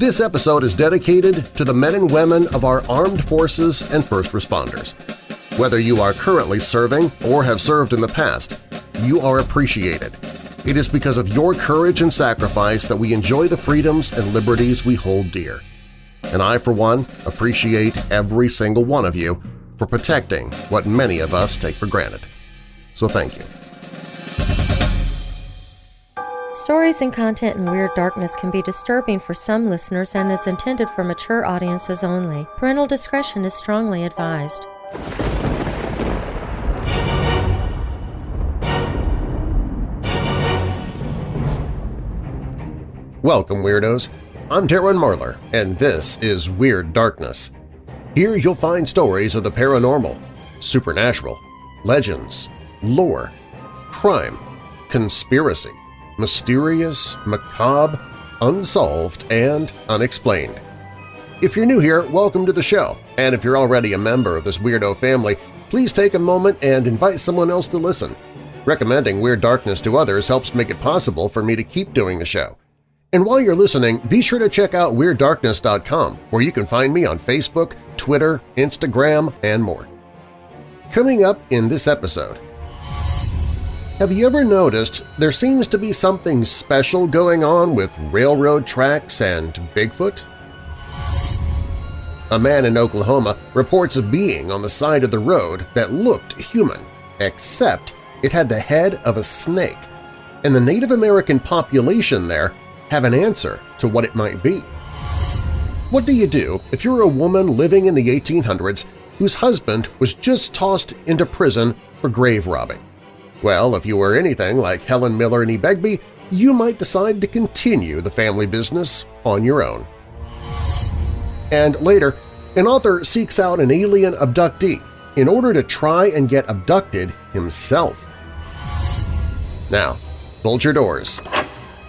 This episode is dedicated to the men and women of our armed forces and first responders. Whether you are currently serving or have served in the past, you are appreciated. It is because of your courage and sacrifice that we enjoy the freedoms and liberties we hold dear. And I, for one, appreciate every single one of you for protecting what many of us take for granted. So thank you. Stories and content in Weird Darkness can be disturbing for some listeners and is intended for mature audiences only. Parental discretion is strongly advised. Welcome, Weirdos! I'm Darren Marlar, and this is Weird Darkness. Here you'll find stories of the paranormal, supernatural, legends, lore, crime, conspiracy, mysterious, macabre, unsolved, and unexplained. If you're new here, welcome to the show, and if you're already a member of this weirdo family, please take a moment and invite someone else to listen. Recommending Weird Darkness to others helps make it possible for me to keep doing the show. And while you're listening, be sure to check out WeirdDarkness.com, where you can find me on Facebook, Twitter, Instagram, and more. Coming up in this episode… Have you ever noticed there seems to be something special going on with railroad tracks and Bigfoot? A man in Oklahoma reports a being on the side of the road that looked human, except it had the head of a snake, and the Native American population there have an answer to what it might be. What do you do if you're a woman living in the 1800s whose husband was just tossed into prison for grave robbing? Well, if you were anything like Helen Miller and E. Begbie, you might decide to continue the family business on your own. And later, an author seeks out an alien abductee in order to try and get abducted himself. Now, bolt your doors,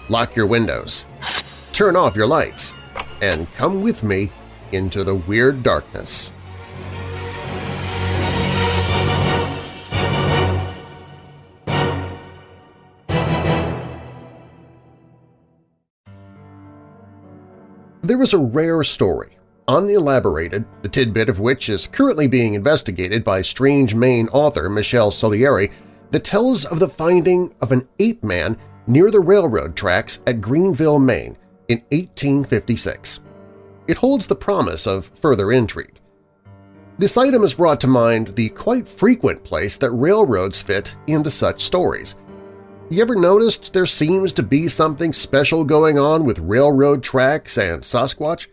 lock your windows, turn off your lights, and come with me into the Weird Darkness. There is a rare story, unelaborated, the tidbit of which is currently being investigated by Strange Maine author Michelle Souliere, that tells of the finding of an ape man near the railroad tracks at Greenville, Maine in 1856. It holds the promise of further intrigue. This item has brought to mind the quite frequent place that railroads fit into such stories. Have you ever noticed there seems to be something special going on with railroad tracks and Sasquatch?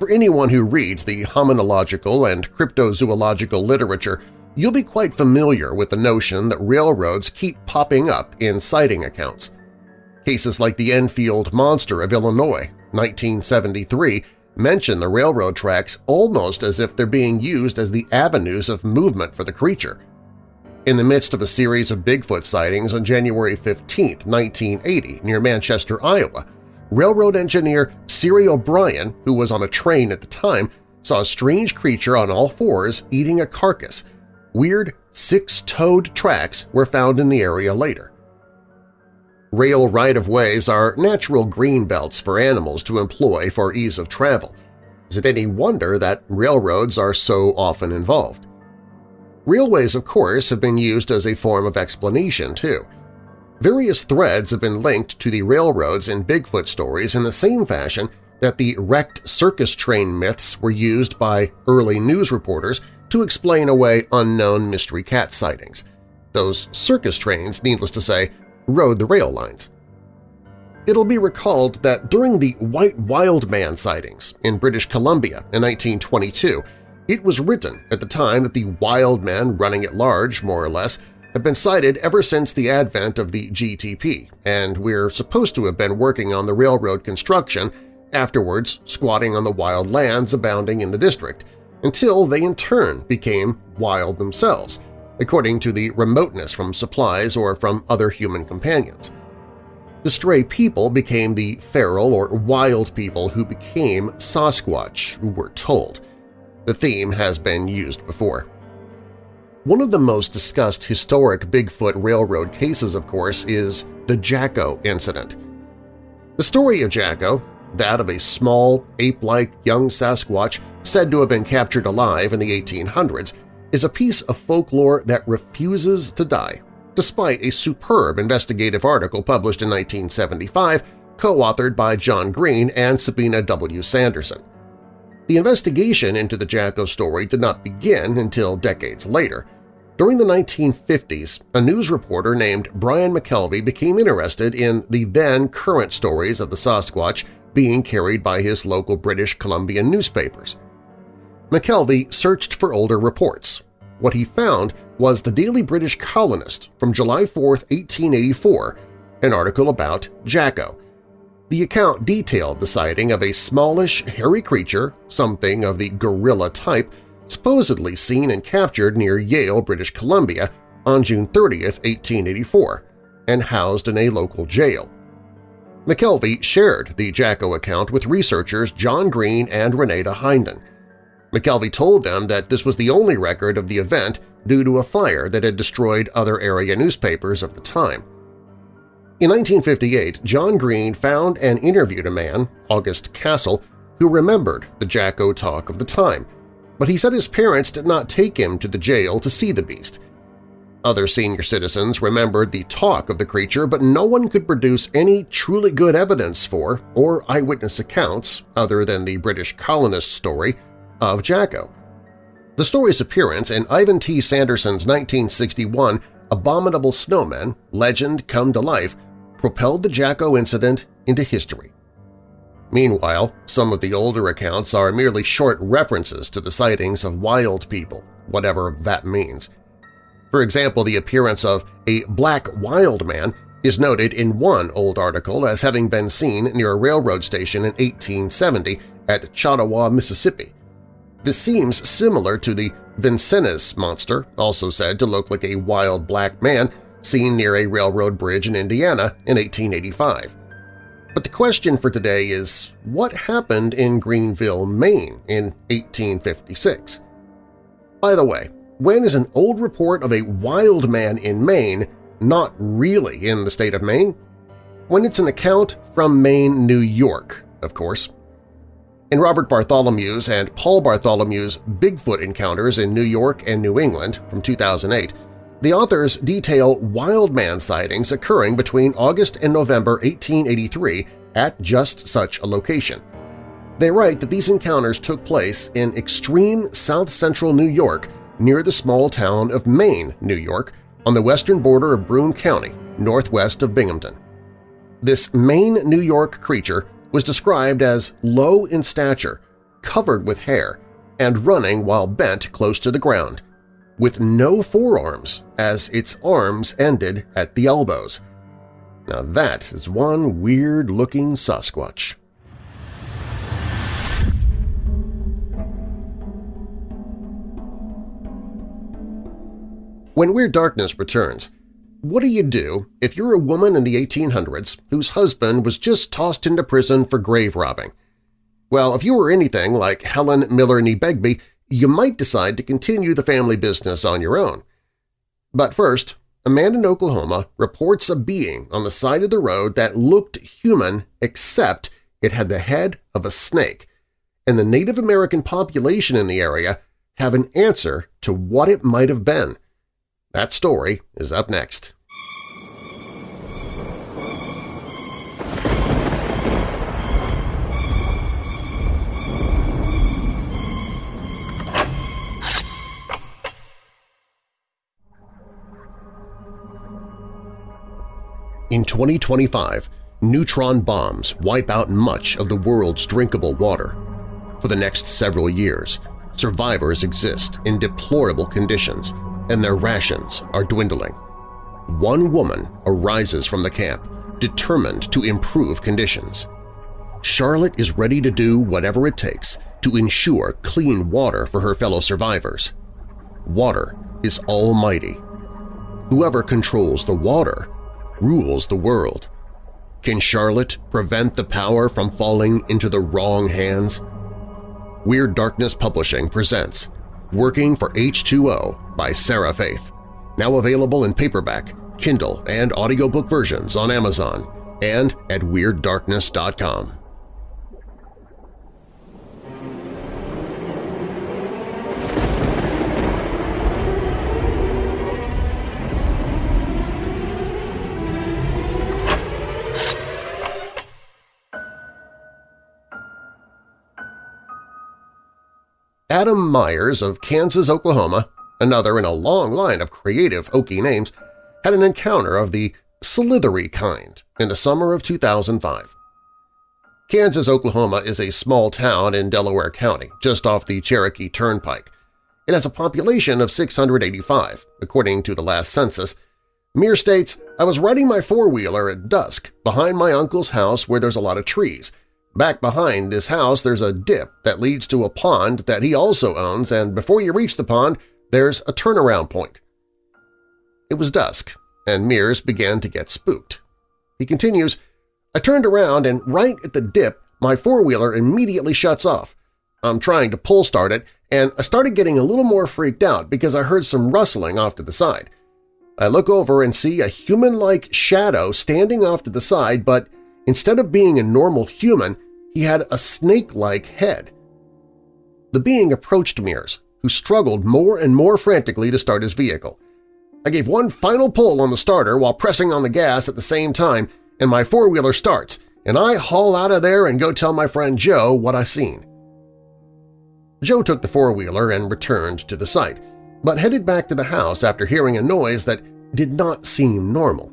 For anyone who reads the hominological and cryptozoological literature, you'll be quite familiar with the notion that railroads keep popping up in sighting accounts. Cases like the Enfield Monster of Illinois, 1973, mention the railroad tracks almost as if they're being used as the avenues of movement for the creature. In the midst of a series of Bigfoot sightings on January 15, 1980, near Manchester, Iowa, railroad engineer Siri O'Brien, who was on a train at the time, saw a strange creature on all fours eating a carcass Weird six-toed tracks were found in the area later. Rail right-of-ways are natural green belts for animals to employ for ease of travel. Is it any wonder that railroads are so often involved? Railways, of course, have been used as a form of explanation, too. Various threads have been linked to the railroads in Bigfoot stories in the same fashion that the wrecked circus train myths were used by early news reporters to explain away unknown mystery cat sightings. Those circus trains, needless to say, rode the rail lines. It'll be recalled that during the White Wild Man sightings in British Columbia in 1922, it was written at the time that the wild men running at large, more or less, had been sighted ever since the advent of the GTP, and we're supposed to have been working on the railroad construction, afterwards squatting on the wild lands abounding in the district, until they in turn became wild themselves, according to the remoteness from supplies or from other human companions. The stray people became the feral or wild people who became Sasquatch, we're told. The theme has been used before. One of the most discussed historic Bigfoot Railroad cases, of course, is the Jacko incident. The story of Jacko, that of a small, ape-like young Sasquatch said to have been captured alive in the 1800s, is a piece of folklore that refuses to die, despite a superb investigative article published in 1975 co-authored by John Green and Sabina W. Sanderson. The investigation into the Jacko story did not begin until decades later. During the 1950s, a news reporter named Brian McKelvie became interested in the then-current stories of the Sasquatch being carried by his local British Columbian newspapers. McKelvie searched for older reports. What he found was the Daily British Colonist from July 4, 1884, an article about Jacko. The account detailed the sighting of a smallish, hairy creature, something of the gorilla type, supposedly seen and captured near Yale, British Columbia on June 30, 1884, and housed in a local jail. McKelvie shared the Jacko account with researchers John Green and Rene Dahinden. McKelvie told them that this was the only record of the event due to a fire that had destroyed other area newspapers of the time. In 1958, John Green found and interviewed a man, August Castle, who remembered the Jacko talk of the time, but he said his parents did not take him to the jail to see the beast – other senior citizens remembered the talk of the creature, but no one could produce any truly good evidence for or eyewitness accounts, other than the British colonist story, of Jacko. The story's appearance in Ivan T. Sanderson's 1961 Abominable Snowmen legend come to life propelled the Jacko incident into history. Meanwhile, some of the older accounts are merely short references to the sightings of wild people, whatever that means – for example, the appearance of a black wild man is noted in one old article as having been seen near a railroad station in 1870 at Chautauqua, Mississippi. This seems similar to the Vincennes monster, also said to look like a wild black man seen near a railroad bridge in Indiana in 1885. But the question for today is, what happened in Greenville, Maine in 1856? By the way, when is an old report of a wild man in Maine not really in the state of Maine? When it's an account from Maine, New York, of course. In Robert Bartholomew's and Paul Bartholomew's Bigfoot Encounters in New York and New England from 2008, the authors detail wild man sightings occurring between August and November 1883 at just such a location. They write that these encounters took place in extreme south-central New York near the small town of Maine, New York, on the western border of Broome County, northwest of Binghamton. This Maine, New York creature was described as low in stature, covered with hair, and running while bent close to the ground, with no forearms as its arms ended at the elbows. Now that is one weird-looking Sasquatch. When Weird Darkness returns, what do you do if you're a woman in the 1800s whose husband was just tossed into prison for grave robbing? Well, if you were anything like Helen Miller Nee Begbie, you might decide to continue the family business on your own. But first, a man in Oklahoma reports a being on the side of the road that looked human except it had the head of a snake, and the Native American population in the area have an answer to what it might have been. That story is up next. In 2025, neutron bombs wipe out much of the world's drinkable water. For the next several years, survivors exist in deplorable conditions and their rations are dwindling. One woman arises from the camp, determined to improve conditions. Charlotte is ready to do whatever it takes to ensure clean water for her fellow survivors. Water is almighty. Whoever controls the water rules the world. Can Charlotte prevent the power from falling into the wrong hands? Weird Darkness Publishing presents Working for H2O by Sarah Faith, now available in paperback, Kindle, and audiobook versions on Amazon and at WeirdDarkness.com. Adam Myers of Kansas, Oklahoma, another in a long line of creative Okie names, had an encounter of the slithery kind in the summer of 2005. Kansas, Oklahoma is a small town in Delaware County, just off the Cherokee Turnpike. It has a population of 685, according to the last census. Mears states, I was riding my four-wheeler at dusk behind my uncle's house where there's a lot of trees. Back behind this house there's a dip that leads to a pond that he also owns and before you reach the pond there's a turnaround point. It was dusk, and Mears began to get spooked. He continues, I turned around and right at the dip my four-wheeler immediately shuts off. I'm trying to pull start it, and I started getting a little more freaked out because I heard some rustling off to the side. I look over and see a human-like shadow standing off to the side, but instead of being a normal human, he had a snake-like head. The being approached Mears, who struggled more and more frantically to start his vehicle. I gave one final pull on the starter while pressing on the gas at the same time, and my four-wheeler starts, and I haul out of there and go tell my friend Joe what I seen. Joe took the four-wheeler and returned to the site, but headed back to the house after hearing a noise that did not seem normal.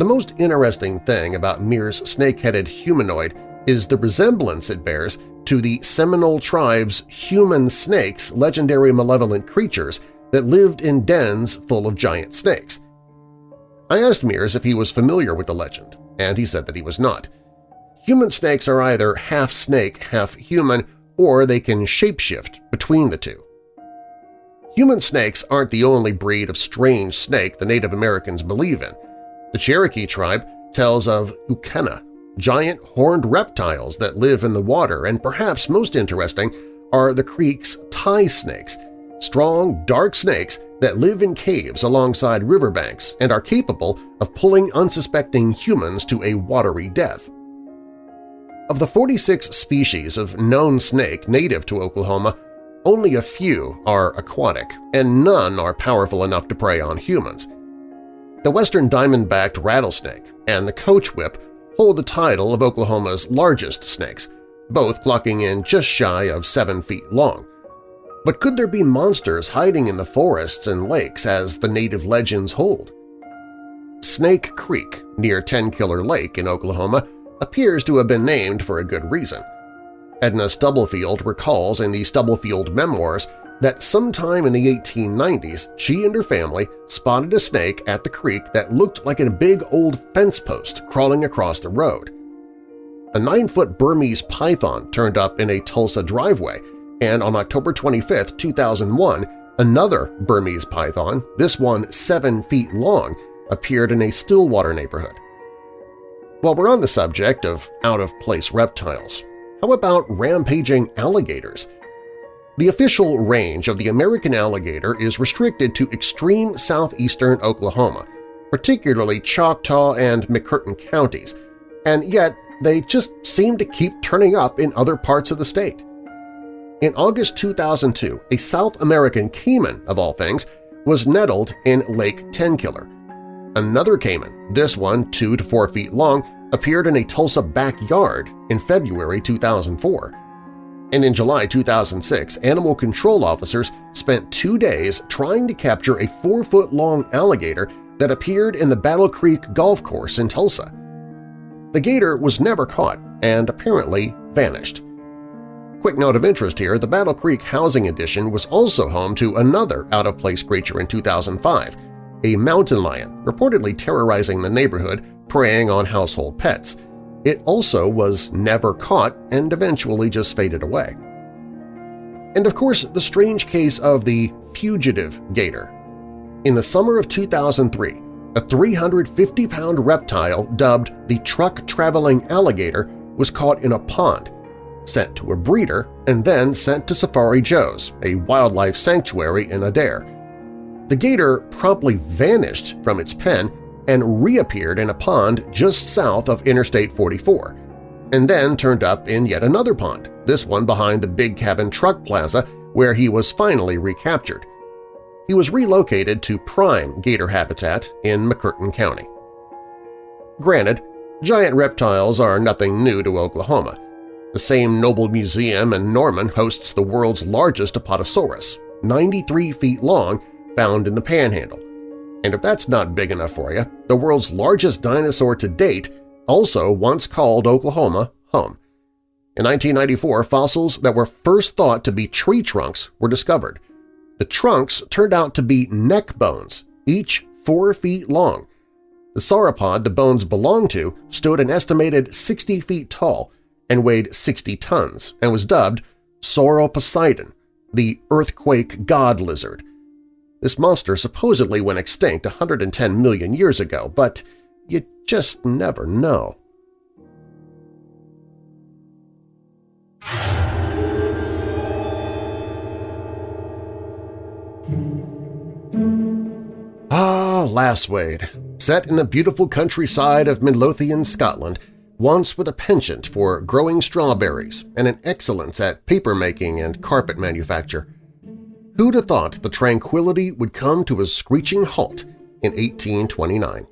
The most interesting thing about Mears' snake-headed humanoid is the resemblance it bears to the Seminole tribe's human snakes, legendary malevolent creatures that lived in dens full of giant snakes. I asked Mears if he was familiar with the legend, and he said that he was not. Human snakes are either half snake, half human, or they can shapeshift between the two. Human snakes aren't the only breed of strange snake the Native Americans believe in. The Cherokee tribe tells of Uktena, giant horned reptiles that live in the water, and perhaps most interesting are the creek's tie snakes, strong, dark snakes that live in caves alongside riverbanks and are capable of pulling unsuspecting humans to a watery death. Of the 46 species of known snake native to Oklahoma, only a few are aquatic, and none are powerful enough to prey on humans. The western diamond-backed rattlesnake and the coach whip hold the title of Oklahoma's largest snakes, both clocking in just shy of 7 feet long. But could there be monsters hiding in the forests and lakes as the native legends hold? Snake Creek, near Ten Killer Lake in Oklahoma, appears to have been named for a good reason. Edna Stubblefield recalls in the Stubblefield Memoirs that sometime in the 1890s she and her family spotted a snake at the creek that looked like a big old fence post crawling across the road. A nine-foot Burmese python turned up in a Tulsa driveway, and on October 25, 2001, another Burmese python, this one seven feet long, appeared in a Stillwater neighborhood. While we're on the subject of out-of-place reptiles, how about rampaging alligators? The official range of the American alligator is restricted to extreme southeastern Oklahoma, particularly Choctaw and McCurtain counties, and yet they just seem to keep turning up in other parts of the state. In August 2002, a South American caiman, of all things, was nettled in Lake Tenkiller, Another caiman, this one 2 to 4 feet long, appeared in a Tulsa backyard in February 2004. And in July 2006, animal control officers spent two days trying to capture a 4-foot-long alligator that appeared in the Battle Creek Golf Course in Tulsa. The gator was never caught and apparently vanished. Quick note of interest here, the Battle Creek Housing Addition was also home to another out-of-place creature in 2005, a mountain lion reportedly terrorizing the neighborhood, preying on household pets. It also was never caught and eventually just faded away. And of course, the strange case of the fugitive gator. In the summer of 2003, a 350-pound reptile dubbed the truck-traveling alligator was caught in a pond, sent to a breeder, and then sent to Safari Joe's, a wildlife sanctuary in Adair. The gator promptly vanished from its pen and reappeared in a pond just south of Interstate 44, and then turned up in yet another pond, this one behind the Big Cabin Truck Plaza where he was finally recaptured. He was relocated to prime gator habitat in McCurtain County. Granted, giant reptiles are nothing new to Oklahoma. The Sam Noble Museum in Norman hosts the world's largest Apatosaurus, 93 feet long, found in the Panhandle. And if that's not big enough for you, the world's largest dinosaur to date also once called Oklahoma home. In 1994, fossils that were first thought to be tree trunks were discovered. The trunks turned out to be neck bones, each four feet long. The sauropod the bones belonged to stood an estimated 60 feet tall and weighed 60 tons and was dubbed Sauroposeidon, the earthquake god lizard. This monster supposedly went extinct 110 million years ago, but you just never know. Ah, Lasswade, set in the beautiful countryside of Midlothian, Scotland, once with a penchant for growing strawberries and an excellence at paper-making and carpet manufacture. Who'd have thought the tranquility would come to a screeching halt in 1829?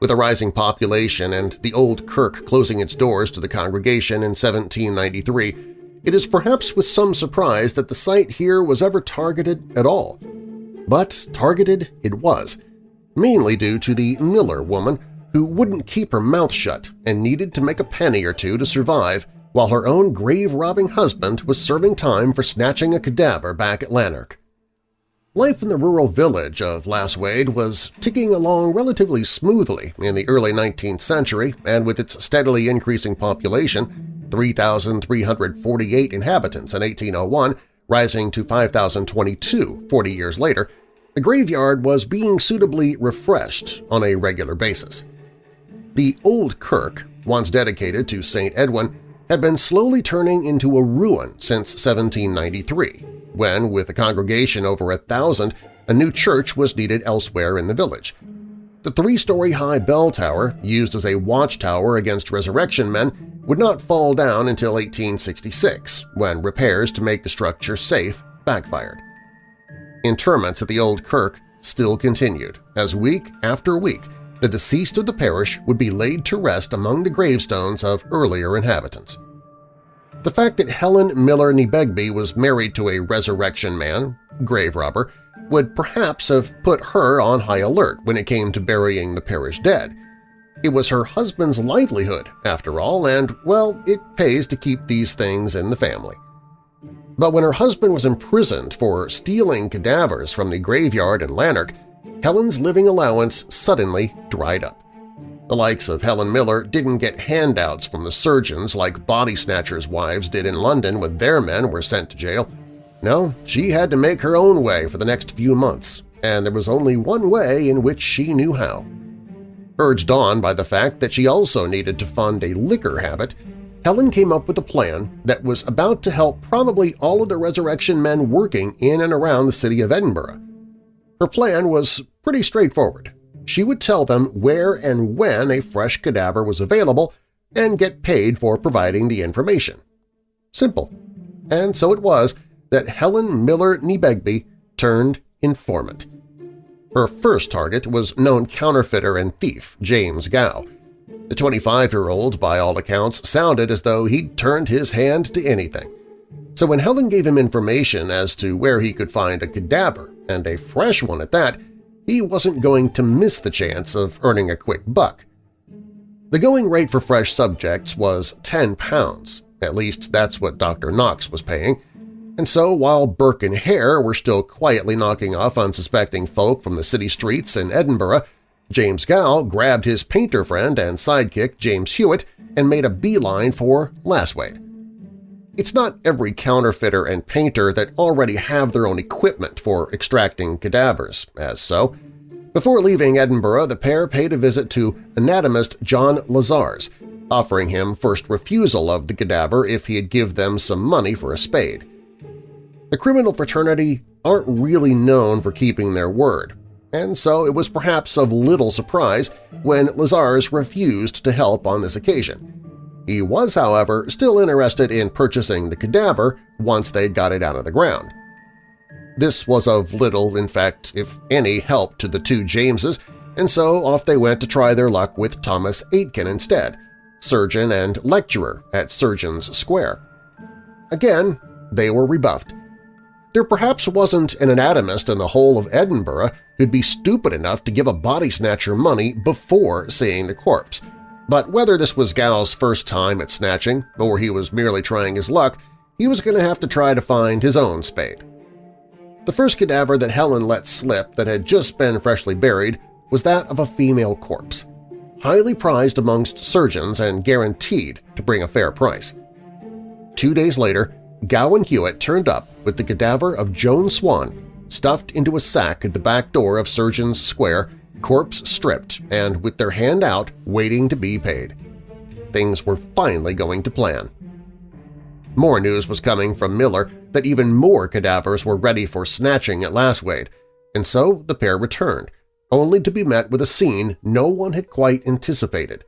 With a rising population and the old kirk closing its doors to the congregation in 1793, it is perhaps with some surprise that the site here was ever targeted at all. But targeted it was, mainly due to the Miller woman who wouldn't keep her mouth shut and needed to make a penny or two to survive while her own grave-robbing husband was serving time for snatching a cadaver back at Lanark. Life in the rural village of Lasswade was ticking along relatively smoothly in the early 19th century, and with its steadily increasing population, 3,348 inhabitants in 1801, rising to 5,022 40 years later, the graveyard was being suitably refreshed on a regular basis. The old kirk, once dedicated to St. Edwin, had been slowly turning into a ruin since 1793, when, with a congregation over a thousand, a new church was needed elsewhere in the village. The three-story high bell tower, used as a watchtower against resurrection men, would not fall down until 1866, when repairs to make the structure safe backfired. Interments at the old kirk still continued, as week after week the deceased of the parish would be laid to rest among the gravestones of earlier inhabitants. The fact that Helen Miller Nee Begbie was married to a resurrection man, grave robber, would perhaps have put her on high alert when it came to burying the parish dead. It was her husband's livelihood, after all, and, well, it pays to keep these things in the family. But when her husband was imprisoned for stealing cadavers from the graveyard in Lanark, Helen's living allowance suddenly dried up. The likes of Helen Miller didn't get handouts from the surgeons like body snatchers' wives did in London when their men were sent to jail. No, she had to make her own way for the next few months, and there was only one way in which she knew how. Urged on by the fact that she also needed to fund a liquor habit, Helen came up with a plan that was about to help probably all of the resurrection men working in and around the city of Edinburgh. Her plan was pretty straightforward. She would tell them where and when a fresh cadaver was available and get paid for providing the information. Simple. And so it was that Helen Miller Nee Begbie turned informant. Her first target was known counterfeiter and thief James Gow. The 25-year-old, by all accounts, sounded as though he'd turned his hand to anything. So when Helen gave him information as to where he could find a cadaver, and a fresh one at that, he wasn't going to miss the chance of earning a quick buck. The going rate for fresh subjects was 10 pounds, at least that's what Dr. Knox was paying, and so while Burke and Hare were still quietly knocking off unsuspecting folk from the city streets in Edinburgh, James Gow grabbed his painter friend and sidekick James Hewitt and made a beeline for Lasswade. It's not every counterfeiter and painter that already have their own equipment for extracting cadavers, as so. Before leaving Edinburgh, the pair paid a visit to anatomist John Lizars, offering him first refusal of the cadaver if he'd give them some money for a spade. The criminal fraternity aren't really known for keeping their word, and so it was perhaps of little surprise when Lizars refused to help on this occasion. He was, however, still interested in purchasing the cadaver once they'd got it out of the ground. This was of little, in fact, if any, help to the two Jameses, and so off they went to try their luck with Thomas Aitken instead, surgeon and lecturer at Surgeons Square. Again, they were rebuffed. There perhaps wasn't an anatomist in the whole of Edinburgh who'd be stupid enough to give a body snatcher money before seeing the corpse, but whether this was Gow's first time at snatching or he was merely trying his luck, he was going to have to try to find his own spade. The first cadaver that Helen let slip that had just been freshly buried was that of a female corpse, highly prized amongst surgeons and guaranteed to bring a fair price. Two days later, Gow and Hewitt turned up with the cadaver of Joan Swan stuffed into a sack at the back door of Surgeons Square, corpse stripped and with their hand out waiting to be paid. Things were finally going to plan. More news was coming from Miller that even more cadavers were ready for snatching at Lasswade, and so the pair returned, only to be met with a scene no one had quite anticipated.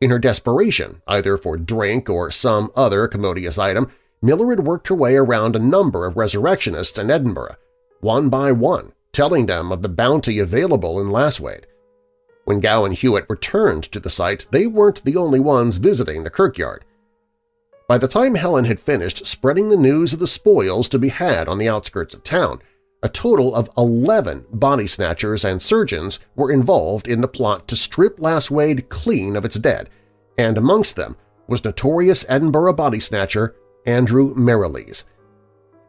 In her desperation, either for drink or some other commodious item, Miller had worked her way around a number of resurrectionists in Edinburgh, one by one, telling them of the bounty available in Lasswade. When Gow and Hewitt returned to the site, they weren't the only ones visiting the kirkyard. By the time Helen had finished spreading the news of the spoils to be had on the outskirts of town, a total of 11 body snatchers and surgeons were involved in the plot to strip Lasswade clean of its dead, and amongst them was notorious Edinburgh body snatcher Andrew Merrilees.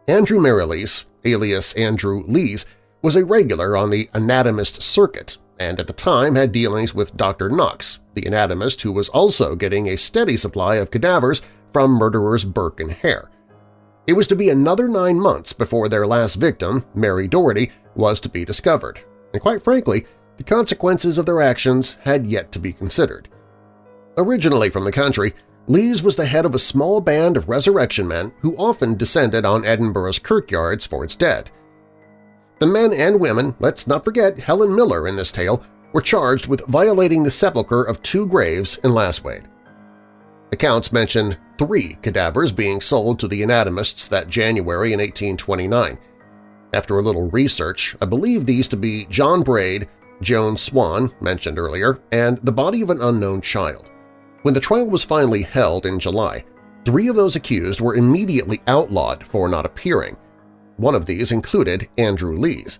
Andrew Merrilees, alias Andrew Lees, was a regular on the anatomist circuit and at the time had dealings with Dr. Knox, the anatomist who was also getting a steady supply of cadavers from murderers Burke and Hare. It was to be another nine months before their last victim, Mary Doherty, was to be discovered, and quite frankly, the consequences of their actions had yet to be considered. Originally from the country, Lees was the head of a small band of resurrection men who often descended on Edinburgh's kirkyards for its dead. The men and women, let's not forget Helen Miller in this tale, were charged with violating the sepulchre of two graves in Lasswade. Accounts mention three cadavers being sold to the anatomists that January in 1829. After a little research, I believe these to be John Braid, Joan Swan, mentioned earlier, and the body of an unknown child. When the trial was finally held in July, three of those accused were immediately outlawed for not appearing. One of these included Andrew Lees.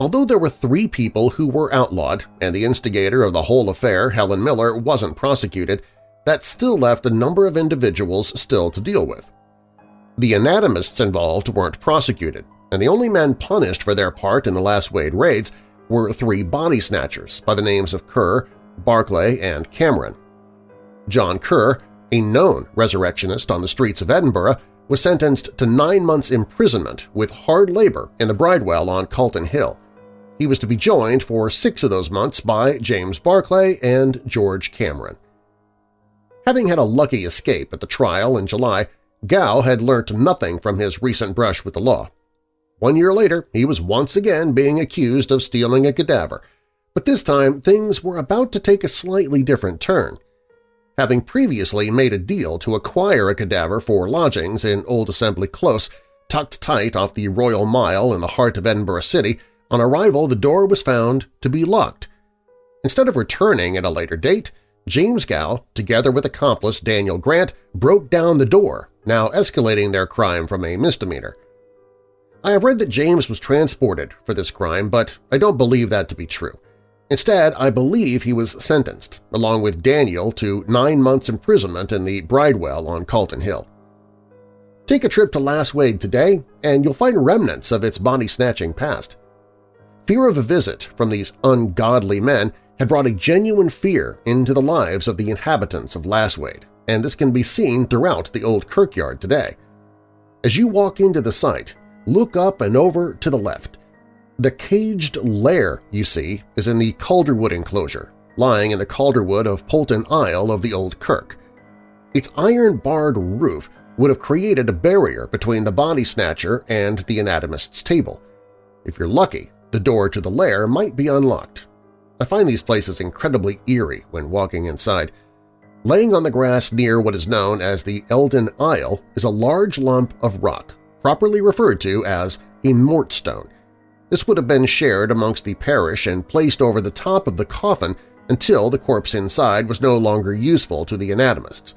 Although there were three people who were outlawed and the instigator of the whole affair, Helen Miller, wasn't prosecuted, that still left a number of individuals still to deal with. The anatomists involved weren't prosecuted, and the only men punished for their part in the Lasswade raids were three body snatchers by the names of Kerr, Barclay, and Cameron. John Kerr, a known resurrectionist on the streets of Edinburgh, was sentenced to nine months' imprisonment with hard labor in the Bridewell on Calton Hill. He was to be joined for six of those months by James Barclay and George Cameron. Having had a lucky escape at the trial in July, Gow had learnt nothing from his recent brush with the law. One year later, he was once again being accused of stealing a cadaver, but this time things were about to take a slightly different turn – having previously made a deal to acquire a cadaver for lodgings in Old Assembly Close, tucked tight off the Royal Mile in the heart of Edinburgh City, on arrival the door was found to be locked. Instead of returning at a later date, James Gow, together with accomplice Daniel Grant, broke down the door, now escalating their crime from a misdemeanor. I have read that James was transported for this crime, but I don't believe that to be true. Instead, I believe he was sentenced, along with Daniel, to nine months' imprisonment in the Bridewell on Calton Hill. Take a trip to Lasswade today, and you'll find remnants of its body-snatching past. Fear of a visit from these ungodly men had brought a genuine fear into the lives of the inhabitants of Lasswade, and this can be seen throughout the old kirkyard today. As you walk into the site, look up and over to the left, the caged lair you see is in the Calderwood enclosure, lying in the Calderwood of Polton Aisle of the Old Kirk. Its iron-barred roof would have created a barrier between the body snatcher and the anatomist's table. If you're lucky, the door to the lair might be unlocked. I find these places incredibly eerie when walking inside. Laying on the grass near what is known as the Eldon Aisle is a large lump of rock, properly referred to as a mortstone, this would have been shared amongst the parish and placed over the top of the coffin until the corpse inside was no longer useful to the anatomists.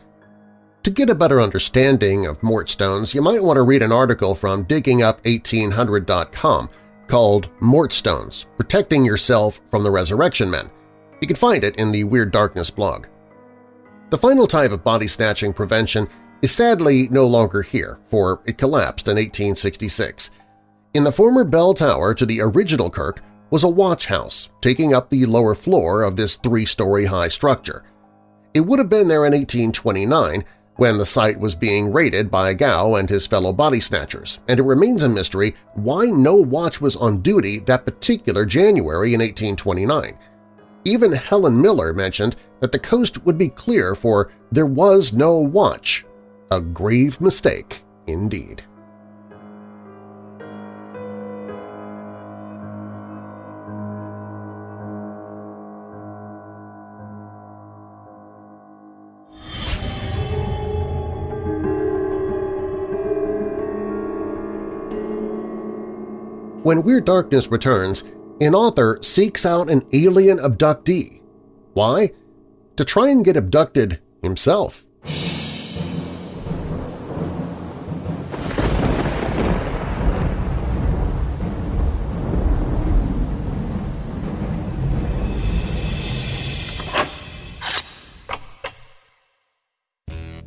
To get a better understanding of Mortstones, you might want to read an article from DiggingUp1800.com called Mortstones – Protecting Yourself from the Resurrection Men. You can find it in the Weird Darkness blog. The final type of body-snatching prevention is sadly no longer here, for it collapsed in 1866. In the former bell tower to the original Kirk was a watch house taking up the lower floor of this three-story high structure. It would have been there in 1829 when the site was being raided by Gow and his fellow body snatchers, and it remains a mystery why no watch was on duty that particular January in 1829. Even Helen Miller mentioned that the coast would be clear for there was no watch. A grave mistake indeed. When Weird Darkness returns, an author seeks out an alien abductee. Why? To try and get abducted himself.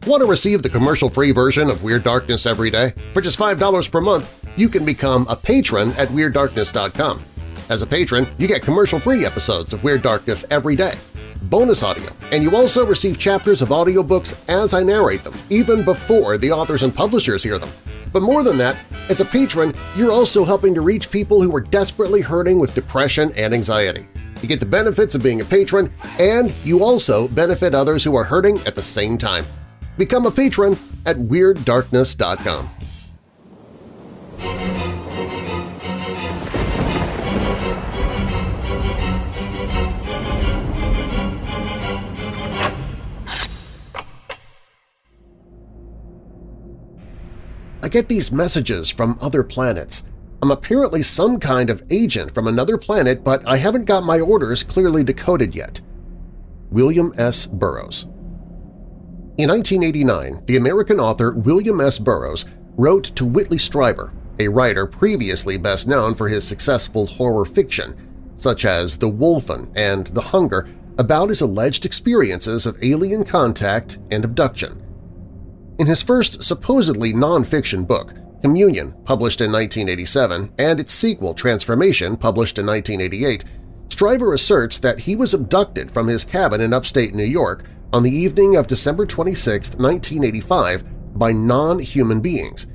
Want to receive the commercial-free version of Weird Darkness every day? For just $5 per month, you can become a patron at WeirdDarkness.com. As a patron, you get commercial-free episodes of Weird Darkness every day, bonus audio, and you also receive chapters of audiobooks as I narrate them, even before the authors and publishers hear them. But more than that, as a patron, you're also helping to reach people who are desperately hurting with depression and anxiety. You get the benefits of being a patron, and you also benefit others who are hurting at the same time. Become a patron at WeirdDarkness.com. I get these messages from other planets. I'm apparently some kind of agent from another planet, but I haven't got my orders clearly decoded yet. William S. Burroughs in 1989, the American author William S. Burroughs wrote to Whitley Strieber, a writer previously best known for his successful horror fiction, such as The Wolfen and The Hunger, about his alleged experiences of alien contact and abduction. In his first supposedly non-fiction book, Communion, published in 1987, and its sequel, Transformation, published in 1988, Strieber asserts that he was abducted from his cabin in upstate New York on the evening of December 26, 1985 by non-human beings.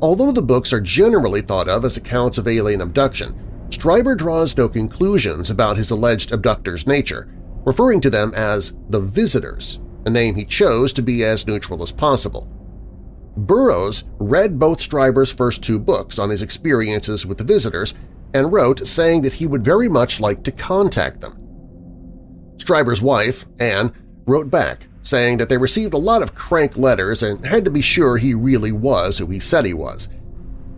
Although the books are generally thought of as accounts of alien abduction, Strieber draws no conclusions about his alleged abductor's nature, referring to them as the Visitors, a name he chose to be as neutral as possible. Burroughs read both Strieber's first two books on his experiences with the Visitors and wrote saying that he would very much like to contact them. Strieber's wife, Anne, wrote back saying that they received a lot of crank letters and had to be sure he really was who he said he was.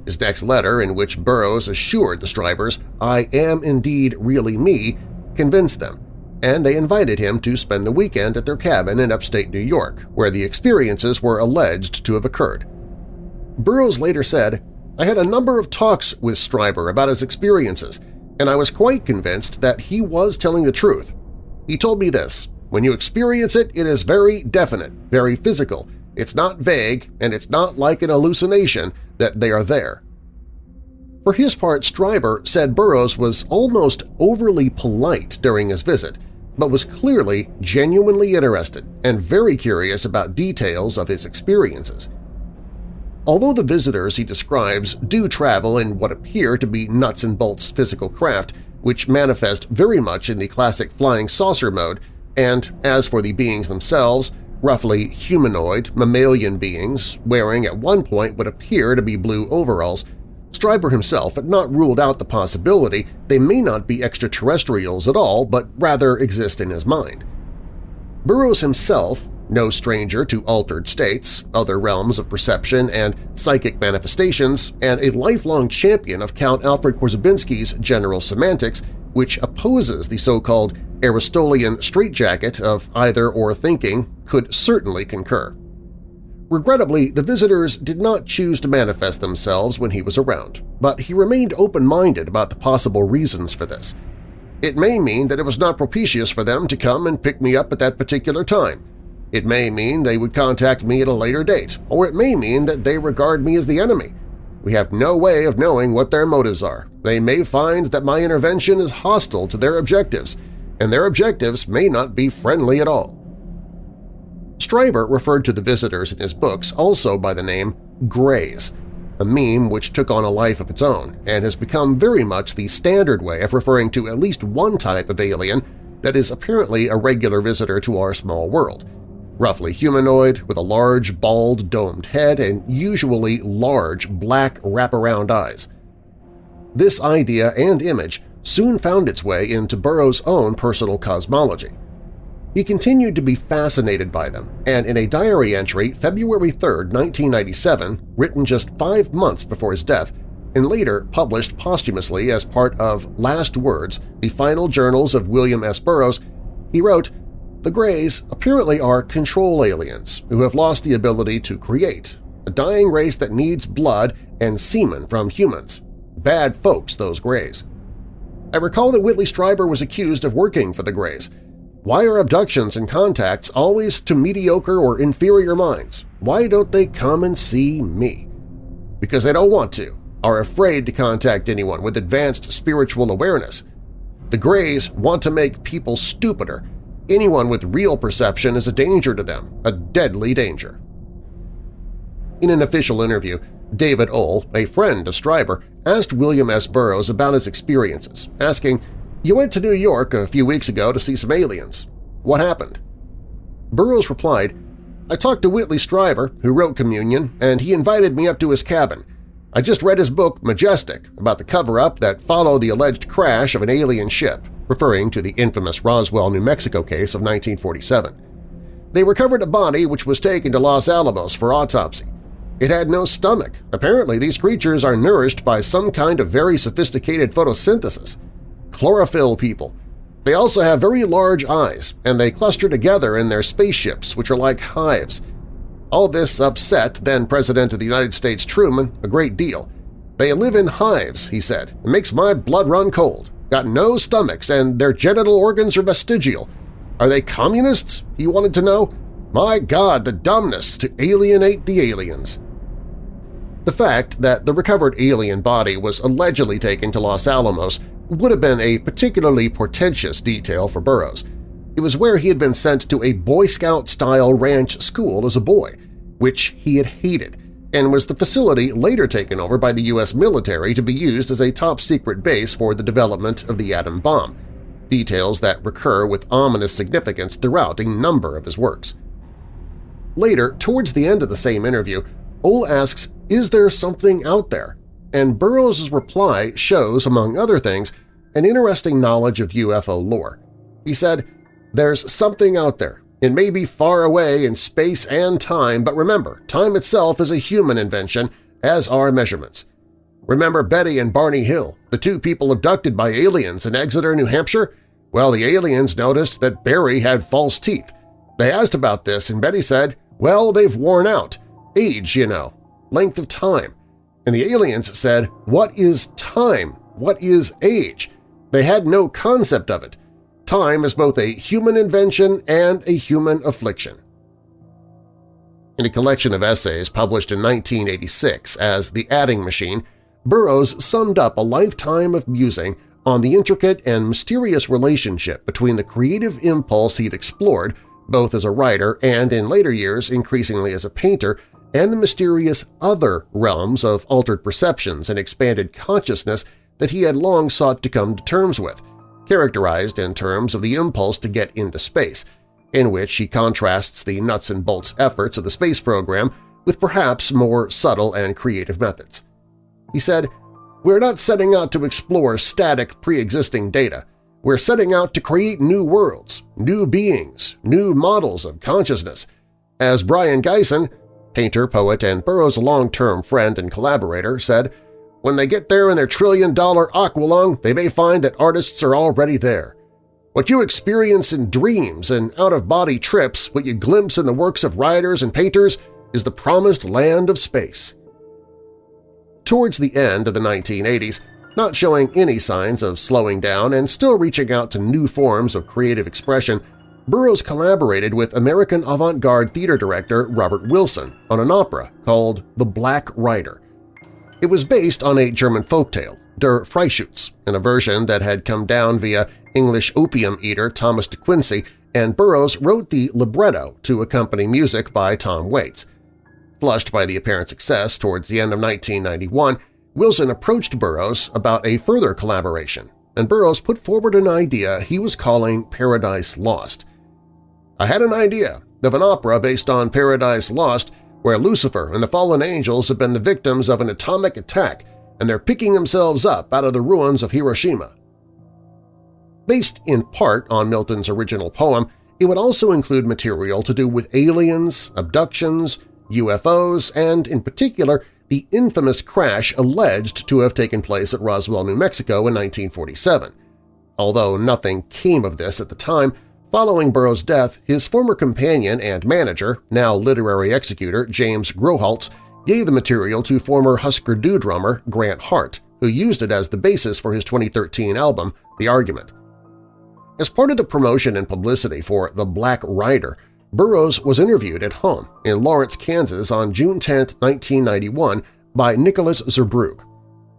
His next letter, in which Burroughs assured the Striebers, I am indeed really me, convinced them, and they invited him to spend the weekend at their cabin in upstate New York, where the experiences were alleged to have occurred. Burroughs later said, I had a number of talks with Strieber about his experiences, and I was quite convinced that he was telling the truth. He told me this, when you experience it, it is very definite, very physical. It's not vague, and it's not like an hallucination that they are there. For his part, Strieber said Burroughs was almost overly polite during his visit, but was clearly genuinely interested and very curious about details of his experiences. Although the visitors he describes do travel in what appear to be nuts-and-bolts physical craft, which manifest very much in the classic flying saucer mode, and as for the beings themselves, roughly humanoid, mammalian beings wearing at one point what appear to be blue overalls, Strieber himself had not ruled out the possibility they may not be extraterrestrials at all but rather exist in his mind. Burroughs himself, no stranger to altered states, other realms of perception and psychic manifestations, and a lifelong champion of Count Alfred Korzybinski's general semantics, which opposes the so-called Aristotelian straitjacket of either-or thinking could certainly concur. Regrettably, the visitors did not choose to manifest themselves when he was around, but he remained open-minded about the possible reasons for this. It may mean that it was not propitious for them to come and pick me up at that particular time. It may mean they would contact me at a later date, or it may mean that they regard me as the enemy. We have no way of knowing what their motives are. They may find that my intervention is hostile to their objectives, and their objectives may not be friendly at all. Strieber referred to the visitors in his books also by the name Greys, a meme which took on a life of its own and has become very much the standard way of referring to at least one type of alien that is apparently a regular visitor to our small world, roughly humanoid with a large, bald, domed head and usually large, black wraparound eyes. This idea and image soon found its way into Burroughs' own personal cosmology. He continued to be fascinated by them, and in a diary entry February 3, 1997, written just five months before his death, and later published posthumously as part of Last Words, the final journals of William S. Burroughs, he wrote, The Greys apparently are control aliens who have lost the ability to create, a dying race that needs blood and semen from humans. Bad folks, those Greys. I recall that Whitley Strieber was accused of working for the Greys, why are abductions and contacts always to mediocre or inferior minds? Why don't they come and see me? Because they don't want to, are afraid to contact anyone with advanced spiritual awareness. The Greys want to make people stupider. Anyone with real perception is a danger to them, a deadly danger. In an official interview, David Ull, a friend of Strieber, asked William S. Burroughs about his experiences, asking you went to New York a few weeks ago to see some aliens. What happened? Burroughs replied, I talked to Whitley Strieber, who wrote Communion, and he invited me up to his cabin. I just read his book Majestic about the cover-up that followed the alleged crash of an alien ship, referring to the infamous Roswell, New Mexico case of 1947. They recovered a body which was taken to Los Alamos for autopsy. It had no stomach. Apparently these creatures are nourished by some kind of very sophisticated photosynthesis chlorophyll people. They also have very large eyes, and they cluster together in their spaceships, which are like hives. All this upset then-President of the United States Truman a great deal. They live in hives, he said. It makes my blood run cold. Got no stomachs, and their genital organs are vestigial. Are they communists? He wanted to know. My God, the dumbness to alienate the aliens. The fact that the recovered alien body was allegedly taken to Los Alamos would have been a particularly portentous detail for Burroughs. It was where he had been sent to a Boy Scout-style ranch school as a boy, which he had hated, and was the facility later taken over by the U.S. military to be used as a top-secret base for the development of the atom bomb, details that recur with ominous significance throughout a number of his works. Later, towards the end of the same interview, Ull asks, is there something out there? and Burroughs' reply shows, among other things, an interesting knowledge of UFO lore. He said, There's something out there. It may be far away in space and time, but remember, time itself is a human invention, as are measurements. Remember Betty and Barney Hill, the two people abducted by aliens in Exeter, New Hampshire? Well, the aliens noticed that Barry had false teeth. They asked about this, and Betty said, well, they've worn out. Age, you know. Length of time. And the aliens said, what is time? What is age? They had no concept of it. Time is both a human invention and a human affliction. In a collection of essays published in 1986 as The Adding Machine, Burroughs summed up a lifetime of musing on the intricate and mysterious relationship between the creative impulse he'd explored, both as a writer and in later years increasingly as a painter, and the mysterious other realms of altered perceptions and expanded consciousness that he had long sought to come to terms with, characterized in terms of the impulse to get into space, in which he contrasts the nuts-and-bolts efforts of the space program with perhaps more subtle and creative methods. He said, We're not setting out to explore static pre-existing data. We're setting out to create new worlds, new beings, new models of consciousness. As Brion Gysin, painter, poet, and Burroughs' long-term friend and collaborator, said, When they get there in their trillion-dollar aqualung, they may find that artists are already there. What you experience in dreams and out-of-body trips, what you glimpse in the works of writers and painters, is the promised land of space. Towards the end of the 1980s, not showing any signs of slowing down and still reaching out to new forms of creative expression, Burroughs collaborated with American avant-garde theater director Robert Wilson on an opera called The Black Rider. It was based on a German folktale, Der Freischütz, in a version that had come down via English opium eater Thomas de Quincey, and Burroughs wrote the libretto to accompany music by Tom Waits. Flushed by the apparent success towards the end of 1991, Wilson approached Burroughs about a further collaboration, and Burroughs put forward an idea he was calling Paradise Lost. I had an idea of an opera based on Paradise Lost where Lucifer and the fallen angels have been the victims of an atomic attack and they're picking themselves up out of the ruins of Hiroshima. Based in part on Milton's original poem, it would also include material to do with aliens, abductions, UFOs, and, in particular, the infamous crash alleged to have taken place at Roswell, New Mexico in 1947. Although nothing came of this at the time, following Burroughs' death, his former companion and manager, now literary executor James Grauerholz, gave the material to former Husker Du drummer Grant Hart, who used it as the basis for his 2013 album, The Argument. As part of the promotion and publicity for The Black Rider, Burroughs was interviewed at home in Lawrence, Kansas on June 10, 1991 by Nicholas Zurbrugg.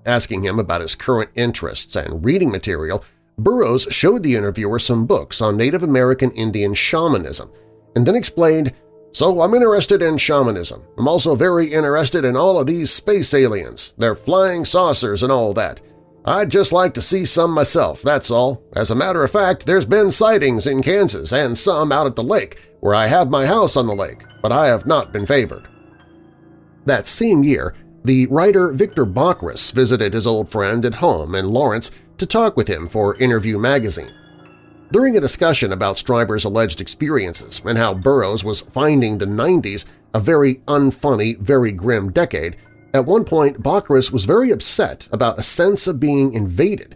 Asking him about his current interests and reading material, Burroughs showed the interviewer some books on Native American Indian shamanism and then explained so I'm interested in shamanism. I'm also very interested in all of these space aliens, their flying saucers and all that. I'd just like to see some myself, that's all. As a matter of fact, there's been sightings in Kansas and some out at the lake, where I have my house on the lake, but I have not been favored. That same year, the writer Victor Bockris visited his old friend at home in Lawrence to talk with him for Interview magazine. During a discussion about Strieber's alleged experiences and how Burroughs was finding the 90s a very unfunny, very grim decade, at one point Bockris was very upset about a sense of being invaded,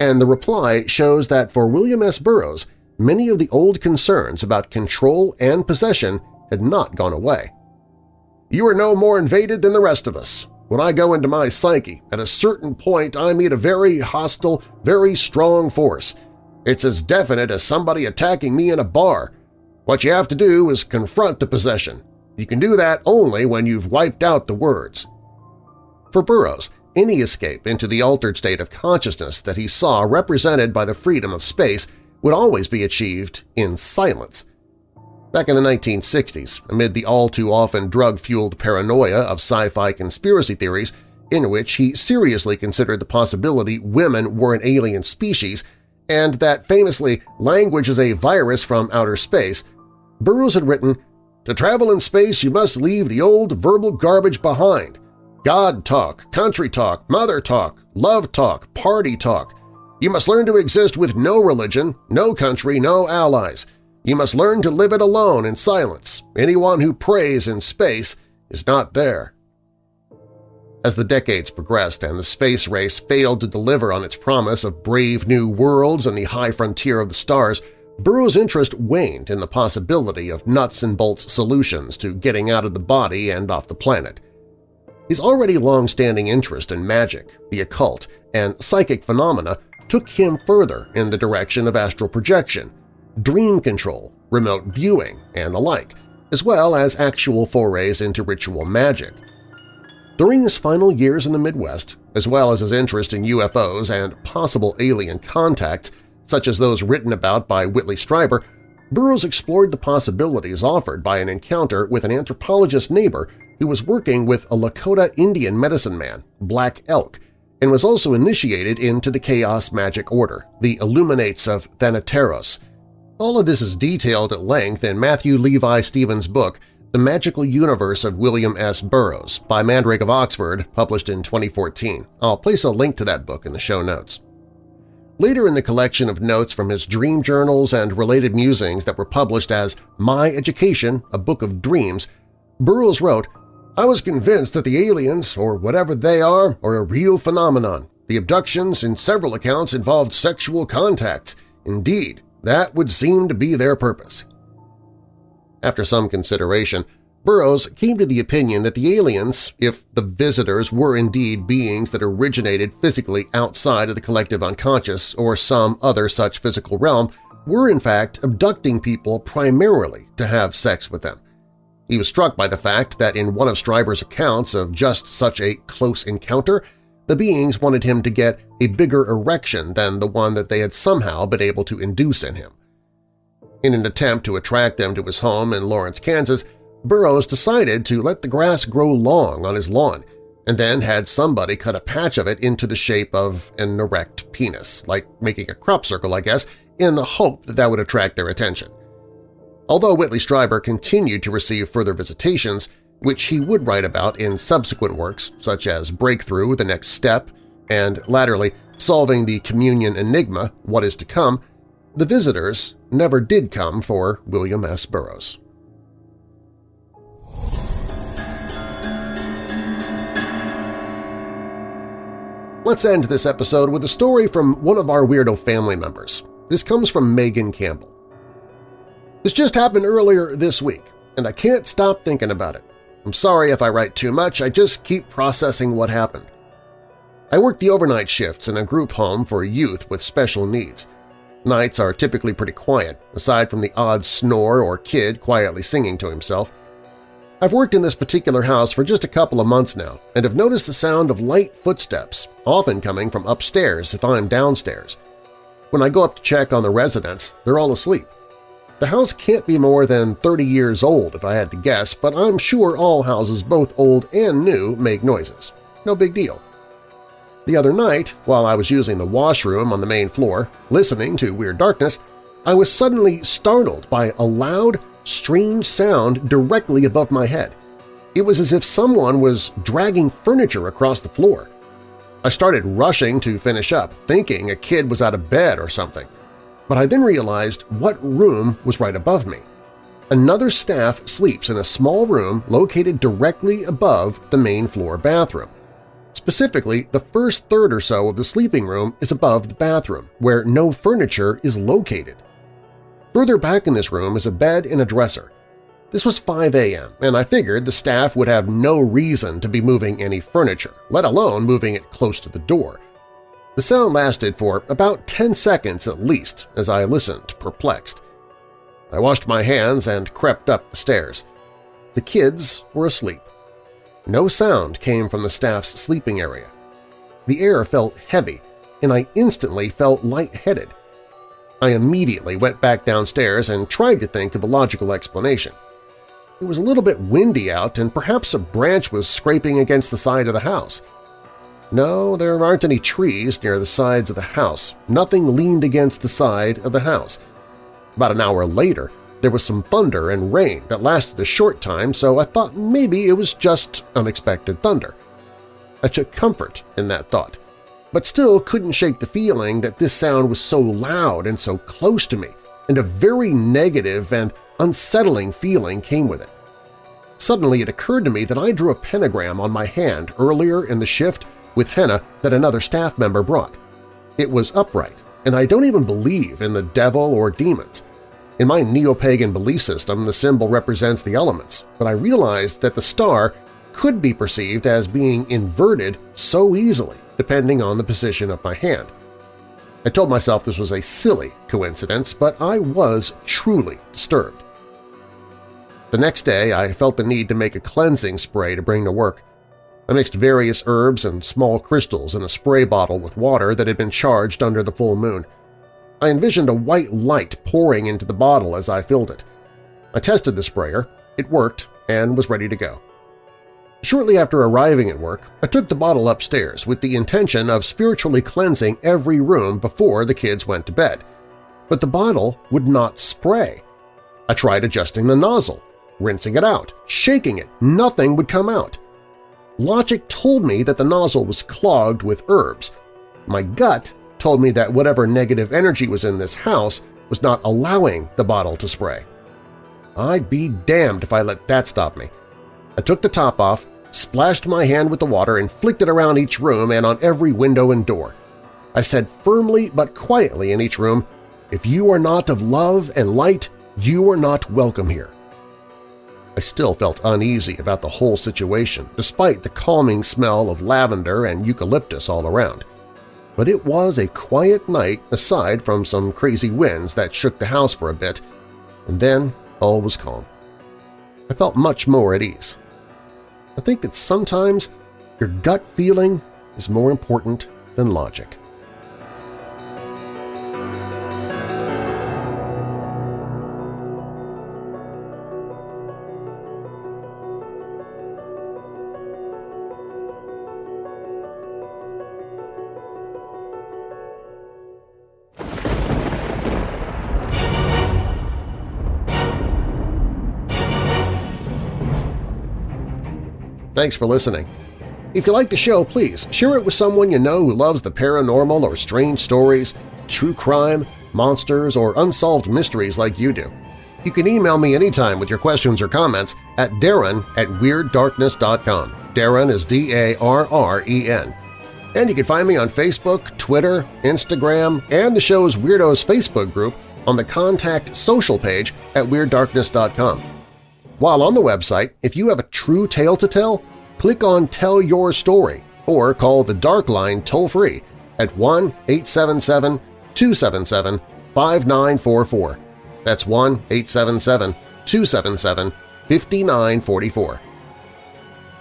and the reply shows that for William S. Burroughs, many of the old concerns about control and possession had not gone away. You are no more invaded than the rest of us. When I go into my psyche, at a certain point I meet a very hostile, very strong force – it's as definite as somebody attacking me in a bar. What you have to do is confront the possession. You can do that only when you've wiped out the words. For Burroughs, any escape into the altered state of consciousness that he saw represented by the freedom of space would always be achieved in silence. Back in the 1960s, amid the all-too-often drug-fueled paranoia of sci-fi conspiracy theories in which he seriously considered the possibility women were an alien species and that famously language is a virus from outer space, Burroughs had written, To travel in space you must leave the old verbal garbage behind. God talk, country talk, mother talk, love talk, party talk. You must learn to exist with no religion, no country, no allies. You must learn to live it alone in silence. Anyone who prays in space is not there. As the decades progressed and the space race failed to deliver on its promise of brave new worlds and the high frontier of the stars, Burroughs' interest waned in the possibility of nuts-and-bolts solutions to getting out of the body and off the planet. His already long-standing interest in magic, the occult, and psychic phenomena took him further in the direction of astral projection, dream control, remote viewing, and the like, as well as actual forays into ritual magic. During his final years in the Midwest, as well as his interest in UFOs and possible alien contacts, such as those written about by Whitley Strieber, Burroughs explored the possibilities offered by an encounter with an anthropologist neighbor who was working with a Lakota Indian medicine man, Black Elk, and was also initiated into the Chaos Magic Order, the Illuminates of Thanateros. All of this is detailed at length in Matthew Levi Stevens' book the Magical Universe of William S. Burroughs by Mandrake of Oxford, published in 2014. I'll place a link to that book in the show notes. Later in the collection of notes from his dream journals and related musings that were published as My Education, a Book of Dreams, Burroughs wrote, I was convinced that the aliens, or whatever they are, are a real phenomenon. The abductions, in several accounts, involved sexual contacts. Indeed, that would seem to be their purpose. After some consideration, Burroughs came to the opinion that the aliens, if the visitors were indeed beings that originated physically outside of the collective unconscious or some other such physical realm, were in fact abducting people primarily to have sex with them. He was struck by the fact that in one of Strieber's accounts of just such a close encounter, the beings wanted him to get a bigger erection than the one that they had somehow been able to induce in him. In an attempt to attract them to his home in Lawrence, Kansas, Burroughs decided to let the grass grow long on his lawn and then had somebody cut a patch of it into the shape of an erect penis, like making a crop circle, I guess, in the hope that that would attract their attention. Although Whitley Strieber continued to receive further visitations, which he would write about in subsequent works such as Breakthrough, The Next Step, and latterly Solving the Communion Enigma, What Is to Come, the visitors never did come for William S. Burroughs. Let's end this episode with a story from one of our Weirdo family members. This comes from Megan Campbell. This just happened earlier this week, and I can't stop thinking about it. I'm sorry if I write too much, I just keep processing what happened. I work the overnight shifts in a group home for youth with special needs. Nights are typically pretty quiet, aside from the odd snore or kid quietly singing to himself. I've worked in this particular house for just a couple of months now and have noticed the sound of light footsteps, often coming from upstairs if I'm downstairs. When I go up to check on the residents, they're all asleep. The house can't be more than 30 years old if I had to guess, but I'm sure all houses both old and new make noises. No big deal. The other night, while I was using the washroom on the main floor, listening to Weird Darkness, I was suddenly startled by a loud, strange sound directly above my head. It was as if someone was dragging furniture across the floor. I started rushing to finish up, thinking a kid was out of bed or something. But I then realized what room was right above me. Another staff sleeps in a small room located directly above the main floor bathroom. Specifically, the first third or so of the sleeping room is above the bathroom, where no furniture is located. Further back in this room is a bed and a dresser. This was 5 a.m., and I figured the staff would have no reason to be moving any furniture, let alone moving it close to the door. The sound lasted for about 10 seconds at least as I listened, perplexed. I washed my hands and crept up the stairs. The kids were asleep. No sound came from the staff's sleeping area. The air felt heavy, and I instantly felt lightheaded. I immediately went back downstairs and tried to think of a logical explanation. It was a little bit windy out and perhaps a branch was scraping against the side of the house. No, there aren't any trees near the sides of the house. Nothing leaned against the side of the house. About an hour later, there was some thunder and rain that lasted a short time, so I thought maybe it was just unexpected thunder. I took comfort in that thought but still couldn't shake the feeling that this sound was so loud and so close to me, and a very negative and unsettling feeling came with it. Suddenly it occurred to me that I drew a pentagram on my hand earlier in the shift with henna that another staff member brought. It was upright, and I don't even believe in the devil or demons. In my neo-pagan belief system, the symbol represents the elements, but I realized that the star could be perceived as being inverted so easily depending on the position of my hand. I told myself this was a silly coincidence, but I was truly disturbed. The next day I felt the need to make a cleansing spray to bring to work. I mixed various herbs and small crystals in a spray bottle with water that had been charged under the full moon. I envisioned a white light pouring into the bottle as I filled it. I tested the sprayer, it worked, and was ready to go. Shortly after arriving at work, I took the bottle upstairs with the intention of spiritually cleansing every room before the kids went to bed. But the bottle would not spray. I tried adjusting the nozzle, rinsing it out, shaking it, nothing would come out. Logic told me that the nozzle was clogged with herbs. My gut told me that whatever negative energy was in this house was not allowing the bottle to spray. I'd be damned if I let that stop me. I took the top off, splashed my hand with the water and flicked it around each room and on every window and door. I said firmly but quietly in each room, If you are not of love and light, you are not welcome here. I still felt uneasy about the whole situation, despite the calming smell of lavender and eucalyptus all around. But it was a quiet night aside from some crazy winds that shook the house for a bit, and then all was calm. I felt much more at ease. I think that sometimes your gut feeling is more important than logic. Thanks for listening. If you like the show, please share it with someone you know who loves the paranormal or strange stories, true crime, monsters, or unsolved mysteries like you do. You can email me anytime with your questions or comments at darren at WeirdDarkness.com. Darren is D-A-R-R-E-N. And you can find me on Facebook, Twitter, Instagram, and the show's Weirdos Facebook group on the Contact Social page at WeirdDarkness.com. While on the website, if you have a true tale to tell, click on Tell Your Story or call the Dark Line toll-free at 1-877-277-5944. That's 1-877-277-5944.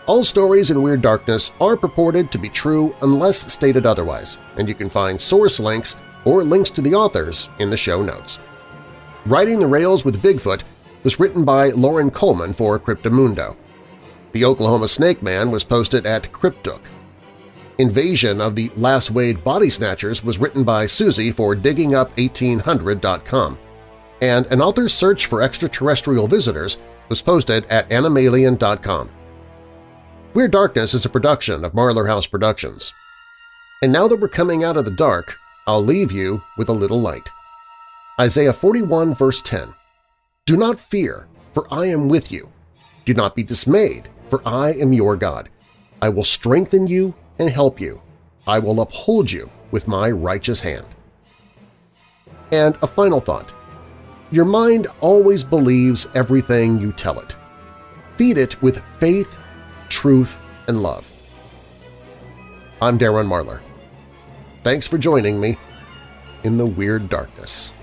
All stories in Weird Darkness are purported to be true unless stated otherwise, and you can find source links or links to the authors in the show notes. Riding the Rails with Bigfoot was written by Loren Coleman for Cryptomundo. The Oklahoma Snake Man was posted at Cryptook. Invasion of the Lasswade Body Snatchers was written by Susie for DiggingUp1800.com, and an author's search for extraterrestrial visitors was posted at Animalian.com. Weird Darkness is a production of Marlar House Productions. And now that we're coming out of the dark, I'll leave you with a little light. Isaiah 41 verse 10 do not fear, for I am with you. Do not be dismayed, for I am your God. I will strengthen you and help you. I will uphold you with my righteous hand. And a final thought. Your mind always believes everything you tell it. Feed it with faith, truth, and love. I'm Darren Marlar. Thanks for joining me in the Weird Darkness.